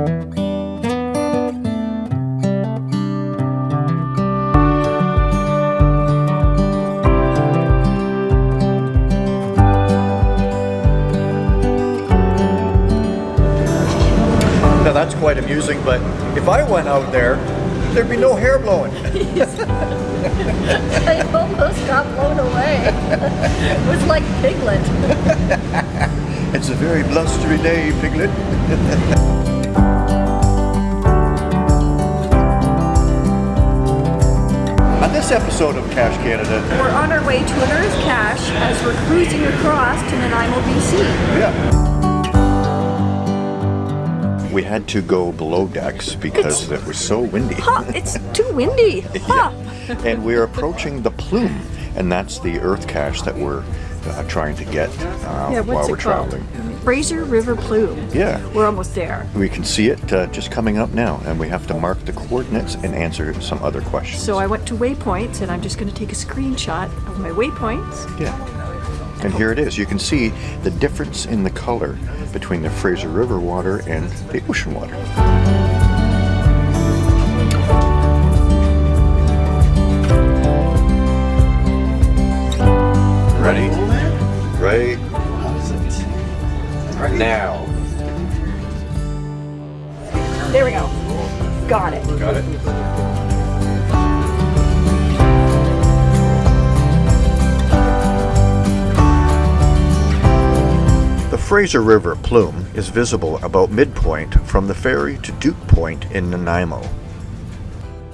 Now that's quite amusing, but if I went out there, there'd be no hair blowing. I almost got blown away. It was like Piglet. it's a very blustery day, Piglet. this episode of Cache Canada, We're on our way to an Earth cache as we're cruising across to Nanaimo, BC. yeah. We had to go below decks because it was so windy. Huh, it's too windy. Huh. and we're approaching the plume, and that's the Earth cache that we're uh, trying to get uh, Yeah, while we're traveling. Fraser River Plume. Yeah. We're almost there. We can see it uh, just coming up now, and we have to mark the coordinates and answer some other questions. So I went to waypoints and I'm just going to take a screenshot of my waypoints. yeah. And here it is. You can see the difference in the color between the Fraser River water and the ocean water. Now. There we go. Got it. Got it? The Fraser River plume is visible about midpoint from the ferry to Duke Point in Nanaimo.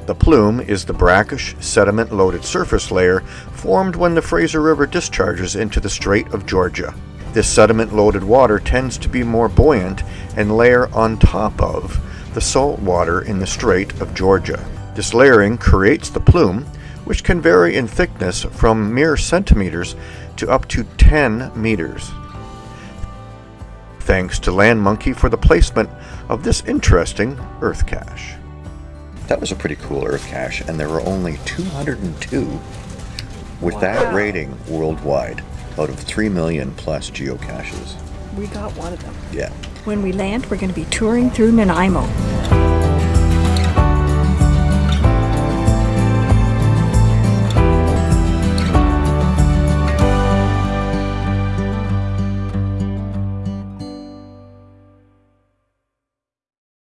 The plume is the brackish, sediment loaded surface layer formed when the Fraser River discharges into the Strait of Georgia. This sediment loaded water tends to be more buoyant and layer on top of the salt water in the Strait of Georgia. This layering creates the plume, which can vary in thickness from mere centimeters to up to 10 meters. Thanks to Land Monkey for the placement of this interesting Earth cache. That was a pretty cool Earth cache, and there were only 202 with that rating worldwide out of 3 million plus geocaches. We got one of them. Yeah. When we land, we're going to be touring through Nanaimo.